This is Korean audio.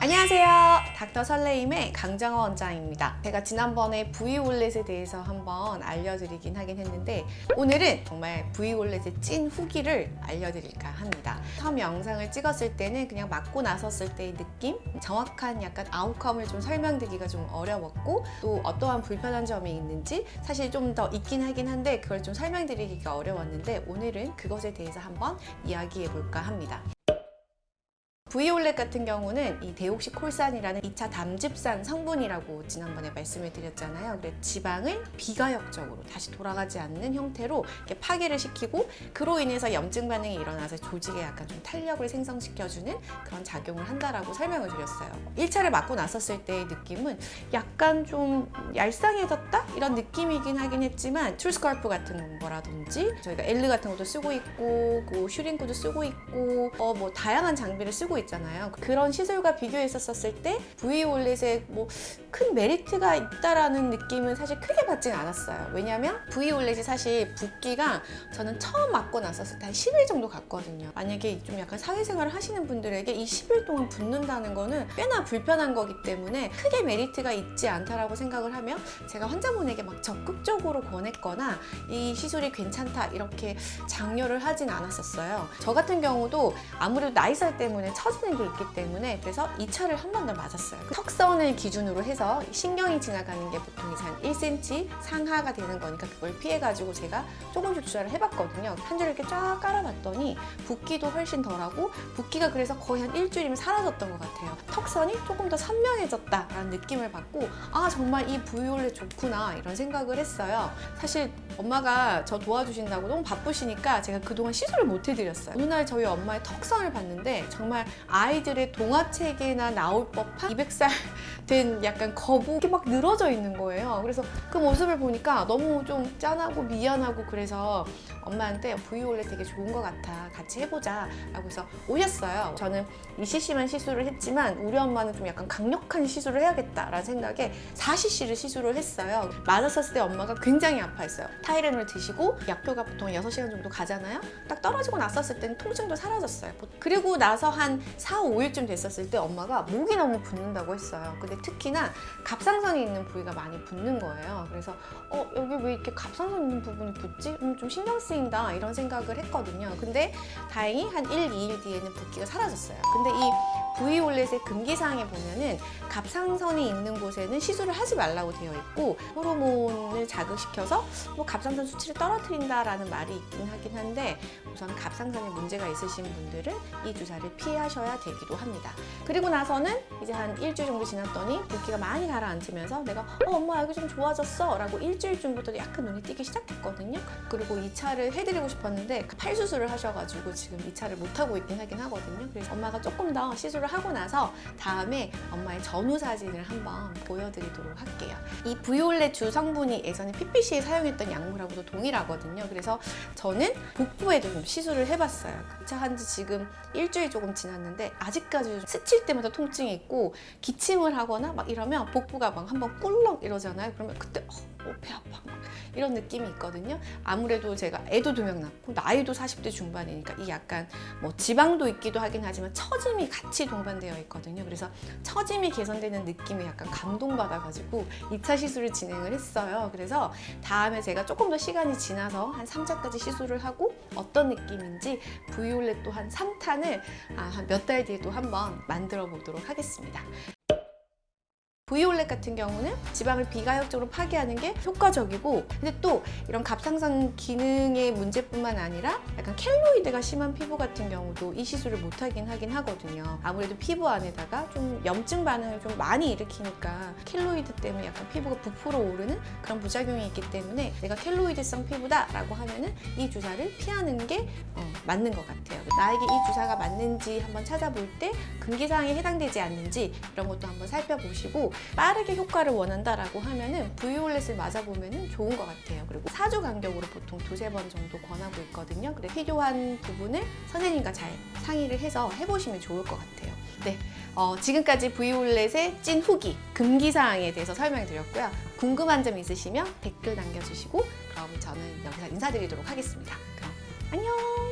안녕하세요. 닥터 설레임의 강정호 원장입니다. 제가 지난번에 V올렛에 대해서 한번 알려드리긴 하긴 했는데 오늘은 정말 V올렛의 찐 후기를 알려드릴까 합니다. 처음 영상을 찍었을 때는 그냥 맞고 나섰을 때의 느낌? 정확한 약간 아웃컴을 좀 설명드리기가 좀 어려웠고 또 어떠한 불편한 점이 있는지 사실 좀 더 있긴 하긴 한데 그걸 좀 설명드리기가 어려웠는데 오늘은 그것에 대해서 한번 이야기해 볼까 합니다. 브이올렛 같은 경우는 이 데옥시 콜산이라는 2차 담즙산 성분이라고 지난번에 말씀을 드렸잖아요. 근데 지방을 비가역적으로 다시 돌아가지 않는 형태로 이렇게 파괴를 시키고 그로 인해서 염증 반응이 일어나서 조직에 약간 좀 탄력을 생성시켜주는 그런 작용을 한다라고 설명을 드렸어요. 1차를 맞고 나섰을 때의 느낌은 약간 좀 얄쌍해졌다? 이런 느낌이긴 하긴 했지만 트루스컬프 같은 거라든지 저희가 엘르 같은 것도 쓰고 있고 그 슈링크도 쓰고 있고 어 뭐 다양한 장비를 쓰고 있잖아요. 그런 시술과 비교했었을 때 V올렛에 뭐 큰 메리트가 있다라는 느낌은 사실 크게 받진 않았어요. 왜냐면 V올렛이 사실 붓기가 저는 처음 맞고 나섰을 때 한 10일 정도 갔거든요. 만약에 좀 약간 사회생활을 하시는 분들에게 이 10일 동안 붓는다는 거는 꽤나 불편한 거기 때문에 크게 메리트가 있지 않다라고 생각을 하면 제가 환자분에게 막 적극적으로 권했거나 이 시술이 괜찮다 이렇게 장려를 하진 않았었어요. 저 같은 경우도 아무래도 나이살 때문에 처지는 게 있기 때문에 그래서 2차를 한 번 더 맞았어요. 그 턱선을 기준으로 해서 신경이 지나가는 게 보통 이제 한 1cm 상하가 되는 거니까 그걸 피해가지고 제가 조금씩 주사를 해봤거든요. 한 줄 이렇게 쫙 깔아봤더니 붓기도 훨씬 덜하고 붓기가 그래서 거의 한 일주일이면 사라졌던 것 같아요. 턱선이 조금 더 선명해졌다라는 느낌을 받고 아 정말 이 부위올렛 좋구나 이런 생각을 했어요. 사실 엄마가 저 도와주신다고 너무 바쁘시니까 제가 그동안 시술을 못 해드렸어요. 어느 날 저희 엄마의 턱선을 봤는데 정말 아이들의 동화책에나 나올 법한 200살 된 약간 거북이 막 늘어져 있는 거예요. 그래서 그 모습을 보니까 너무 좀 짠하고 미안하고 그래서 엄마한테 V올렛 되게 좋은 것 같아. 같이 해보자. 라고 해서 오셨어요. 저는 ECC만 시술을 했지만 우리 엄마는 좀 약간 강력한 시술을 해야겠다 라는 생각에 4cc를 시술을 했어요. 맞았었을 때 엄마가 굉장히 아파했어요. 타이레놀 드시고 약효가 보통 6시간 정도 가잖아요. 딱 떨어지고 났었을 때는 통증도 사라졌어요. 그리고 나서 한 4, 5일쯤 됐었을 때 엄마가 목이 너무 붓는다고 했어요. 근데 특히나 갑상선이 있는 부위가 많이 붓는 거예요. 그래서 어 여기 왜 이렇게 갑상선 있는 부분이 붓지? 음, 좀 신경 쓰인다 이런 생각을 했거든요. 근데 다행히 한 1, 2일 뒤에는 붓기가 사라졌어요. 근데 이 V올렛의 금기사항에 보면은 갑상선이 있는 곳에는 시술을 하지 말라고 되어 있고 호르몬을 자극시켜서 뭐 갑상선 수치를 떨어뜨린다라는 말이 있긴 하긴 한데 우선 갑상선에 문제가 있으신 분들은 이 주사를 피하셔 야 되기도 합니다. 그리고 나서는 이제 한 일주일 정도 지났더니 붓기가 많이 가라앉으면서 내가 어 엄마 여기 좀 좋아졌어 라고 일주일쯤부터 약간 눈이 띄기 시작했거든요. 그리고 2차를 해드리고 싶었는데 팔 수술을 하셔가지고 지금 2차를 못하고 있긴 하긴 하거든요. 그래서 엄마가 조금 더 시술을 하고 나서 다음에 엄마의 전후 사진을 한번 보여드리도록 할게요. 이 브이올렛 주 성분이 예전에 PPC에 사용했던 약물하고도 동일하거든요. 그래서 저는 복부에도 좀 시술을 해봤어요. 한지 지금 일주일 조금 지났는데 아직까지 스칠 때마다 통증이 있고 기침을 하거나 막 이러면 복부가 막 한번 꿀렁 이러잖아요. 그러면 그때 어, 배 아파 이런 느낌이 있거든요. 아무래도 제가 애도 두 명 낳고 나이도 40대 중반이니까 이 약간 뭐 지방도 있기도 하긴 하지만 처짐이 같이 동반되어 있거든요. 그래서 처짐이 개선되는 느낌에 약간 감동받아가지고 2차 시술을 진행을 했어요. 그래서 다음에 제가 조금 더 시간이 지나서 한 3차까지 시술을 하고 어떤 느낌인지 브이올렛 또한 3탄을 한몇 달 뒤에 또 한번 만들어 보도록 하겠습니다. V올렛 같은 경우는 지방을 비가역적으로 파괴하는 게 효과적이고 근데 또 이런 갑상선 기능의 문제뿐만 아니라 약간 켈로이드가 심한 피부 같은 경우도 이 시술을 못하긴 하긴 하거든요. 아무래도 피부 안에다가 좀 염증 반응을 좀 많이 일으키니까 켈로이드 때문에 약간 피부가 부풀어 오르는 그런 부작용이 있기 때문에 내가 켈로이드성 피부다 라고 하면은 이 주사를 피하는 게 어, 맞는 것 같아요. 나에게 이 주사가 맞는지 한번 찾아볼 때 금기사항에 해당되지 않는지 이런 것도 한번 살펴보시고 빠르게 효과를 원한다라고 하면은 V올렛을 맞아보면 좋은 것 같아요. 그리고 4주 간격으로 보통 두세 번 정도 권하고 있거든요. 그래 필요한 부분을 선생님과 잘 상의를 해서 해보시면 좋을 것 같아요. 네, 어, 지금까지 V올렛의 찐 후기, 금기사항에 대해서 설명드렸고요. 궁금한 점 있으시면 댓글 남겨주시고 그럼 저는 여기서 인사드리도록 하겠습니다. 그럼 안녕!